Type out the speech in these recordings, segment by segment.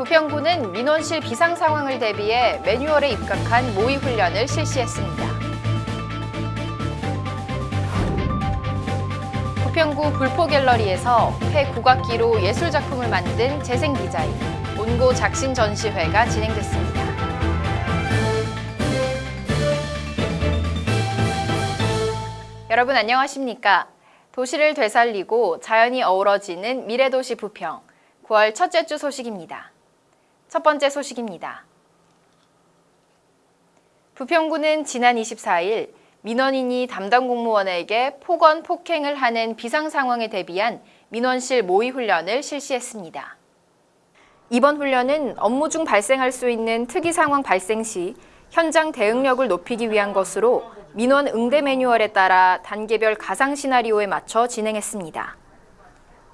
부평구는 민원실 비상 상황을 대비해 매뉴얼에 입각한 모의 훈련을 실시했습니다. 부평구 불포갤러리에서 폐 국악기로 예술작품을 만든 재생 디자인, 온고 작신 전시회가 진행됐습니다. 여러분 안녕하십니까? 도시를 되살리고 자연이 어우러지는 미래도시 부평 9월 첫째 주 소식입니다. 첫 번째 소식입니다. 부평구는 지난 24일 민원인이 담당 공무원에게 폭언, 폭행을 하는 비상 상황에 대비한 민원실 모의 훈련을 실시했습니다. 이번 훈련은 업무 중 발생할 수 있는 특이 상황 발생 시 현장 대응력을 높이기 위한 것으로 민원 응대 매뉴얼에 따라 단계별 가상 시나리오에 맞춰 진행했습니다.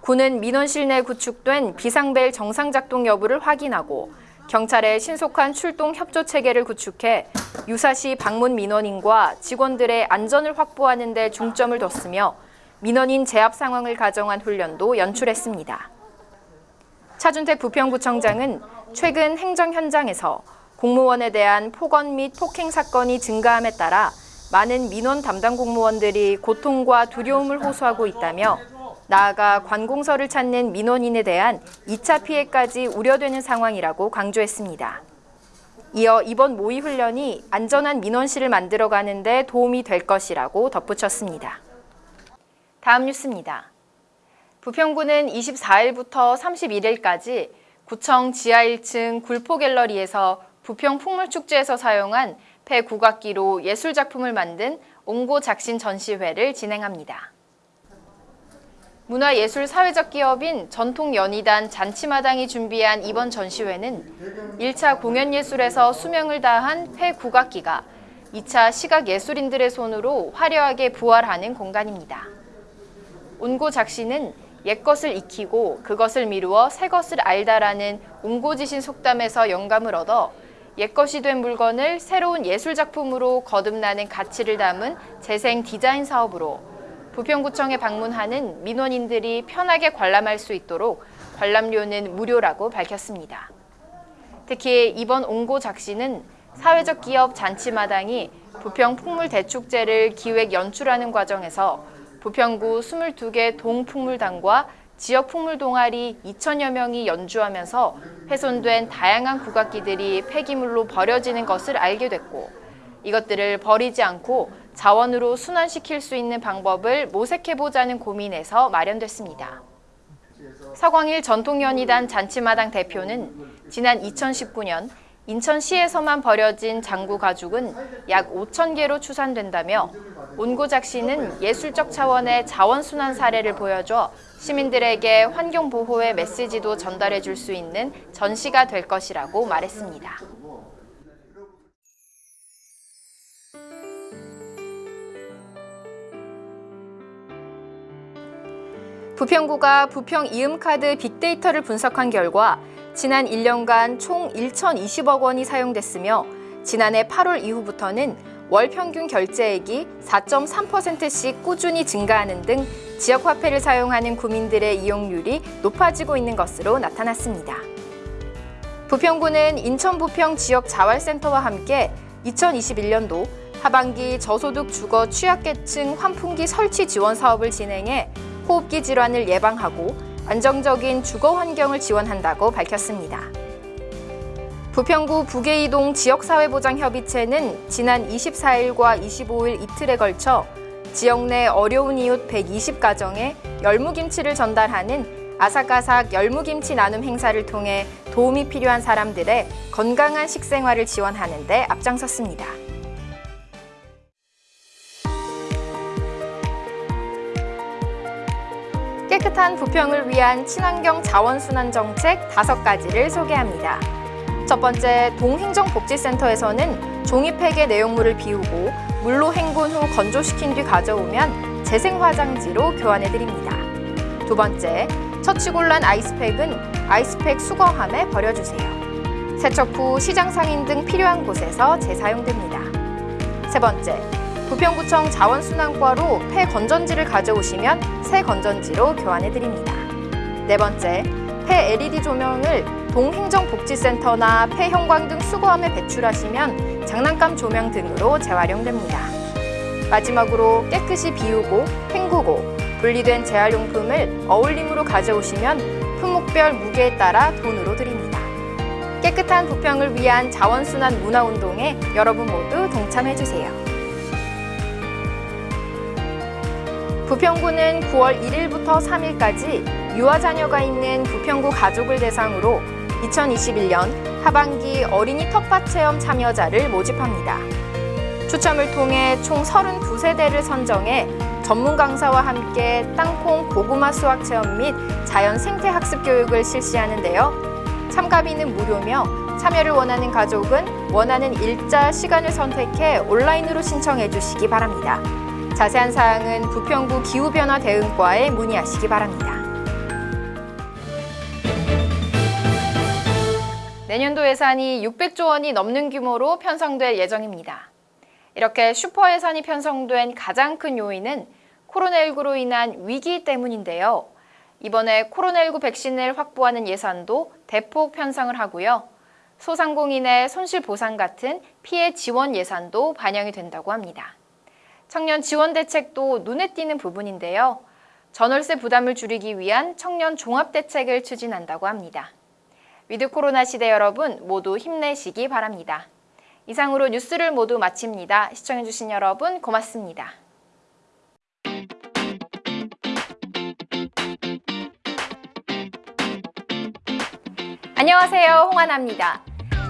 군은 민원실 내 구축된 비상벨 정상 작동 여부를 확인하고 경찰의 신속한 출동 협조 체계를 구축해 유사시 방문 민원인과 직원들의 안전을 확보하는 데 중점을 뒀으며 민원인 제압 상황을 가정한 훈련도 연출했습니다. 차준택 부평구청장은 최근 행정 현장에서 공무원에 대한 폭언 및 폭행 사건이 증가함에 따라 많은 민원 담당 공무원들이 고통과 두려움을 호소하고 있다며 나아가 관공서를 찾는 민원인에 대한 2차 피해까지 우려되는 상황이라고 강조했습니다. 이어 이번 모의 훈련이 안전한 민원실을 만들어가는 데 도움이 될 것이라고 덧붙였습니다. 다음 뉴스입니다. 부평구는 24일부터 31일까지 구청 지하 1층 굴포갤러리에서 부평 풍물축제에서 사용한 폐국악기로 예술작품을 만든 옹고 작신 전시회를 진행합니다. 문화예술 사회적 기업인 전통연희단 잔치마당이 준비한 이번 전시회는 1차 공연예술에서 수명을 다한 폐국악기가 2차 시각예술인들의 손으로 화려하게 부활하는 공간입니다. 온고 작시는 옛것을 익히고 그것을 미루어 새것을 알다라는 옹고지신 속담에서 영감을 얻어 옛것이 된 물건을 새로운 예술작품으로 거듭나는 가치를 담은 재생 디자인 사업으로 부평구청에 방문하는 민원인들이 편하게 관람할 수 있도록 관람료는 무료라고 밝혔습니다. 특히 이번 옹고 작시는 사회적 기업 잔치마당이 부평 풍물대축제를 기획 연출하는 과정에서 부평구 22개 동풍물단과 지역 풍물 동아리 2천여 명이 연주하면서 훼손된 다양한 국악기들이 폐기물로 버려지는 것을 알게 됐고 이것들을 버리지 않고 자원으로 순환시킬 수 있는 방법을 모색해보자는 고민에서 마련됐습니다. 서광일 전통연희단 잔치마당 대표는 지난 2019년 인천시에서만 버려진 장구 가죽은 약 5천 개로 추산된다며 온고작 씨는 예술적 차원의 자원순환 사례를 보여줘 시민들에게 환경보호의 메시지도 전달해 줄 수 있는 전시가 될 것이라고 말했습니다. 부평구가 부평 이음카드 빅데이터를 분석한 결과 지난 1년간 총 1,020억 원이 사용됐으며 지난해 8월 이후부터는 월 평균 결제액이 4.3%씩 꾸준히 증가하는 등 지역화폐를 사용하는 구민들의 이용률이 높아지고 있는 것으로 나타났습니다. 부평구는 인천 부평 지역 자활센터와 함께 2021년도 하반기 저소득 주거 취약계층 환풍기 설치 지원 사업을 진행해 호흡기 질환을 예방하고 안정적인 주거 환경을 지원한다고 밝혔습니다. 부평구 부계이동 지역사회보장협의체는 지난 24일과 25일 이틀에 걸쳐 지역 내 어려운 이웃 120가정에 열무김치를 전달하는 아삭아삭 열무김치 나눔 행사를 통해 도움이 필요한 사람들의 건강한 식생활을 지원하는 데 앞장섰습니다. 깨끗한 부평을 위한 친환경 자원순환 정책 다섯 가지를 소개합니다. 첫 번째, 동행정복지센터에서는 종이팩의 내용물을 비우고 물로 헹군 후 건조시킨 뒤 가져오면 재생화장지로 교환해드립니다. 두 번째, 처치곤란 아이스팩은 아이스팩 수거함에 버려주세요. 세척 후 시장 상인 등 필요한 곳에서 재사용됩니다. 세 번째, 부평구청 자원순환과로 폐 건전지를 가져오시면 새 건전지로 교환해드립니다. 네 번째, 폐 LED 조명을 동행정복지센터나 폐형광 등 수거함에 배출하시면 장난감 조명 등으로 재활용됩니다. 마지막으로 깨끗이 비우고 헹구고 분리된 재활용품을 어울림으로 가져오시면 품목별 무게에 따라 돈으로 드립니다. 깨끗한 부평을 위한 자원순환 문화운동에 여러분 모두 동참해주세요. 부평구는 9월 1일부터 3일까지 유아 자녀가 있는 부평구 가족을 대상으로 2021년 하반기 어린이 텃밭 체험 참여자를 모집합니다. 추첨을 통해 총 32세대를 선정해 전문 강사와 함께 땅콩 고구마 수확 체험 및 자연 생태 학습 교육을 실시하는데요. 참가비는 무료며 참여를 원하는 가족은 원하는 일자 시간을 선택해 온라인으로 신청해 주시기 바랍니다. 자세한 사항은 부평구 기후변화 대응과에 문의하시기 바랍니다. 내년도 예산이 600조 원이 넘는 규모로 편성될 예정입니다. 이렇게 슈퍼 예산이 편성된 가장 큰 요인은 코로나19로 인한 위기 때문인데요. 이번에 코로나19 백신을 확보하는 예산도 대폭 편성을 하고요. 소상공인의 손실 보상 같은 피해 지원 예산도 반영이 된다고 합니다. 청년 지원 대책도 눈에 띄는 부분인데요. 전월세 부담을 줄이기 위한 청년 종합 대책을 추진한다고 합니다. 위드 코로나 시대 여러분 모두 힘내시기 바랍니다. 이상으로 뉴스를 모두 마칩니다. 시청해주신 여러분 고맙습니다. 안녕하세요. 홍하나입니다.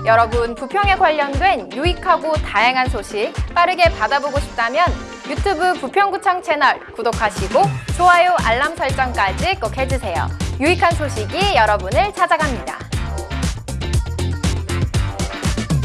여러분, 부평에 관련된 유익하고 다양한 소식 빠르게 받아보고 싶다면 유튜브 부평구청 채널 구독하시고 좋아요, 알람 설정까지 꼭 해주세요. 유익한 소식이 여러분을 찾아갑니다.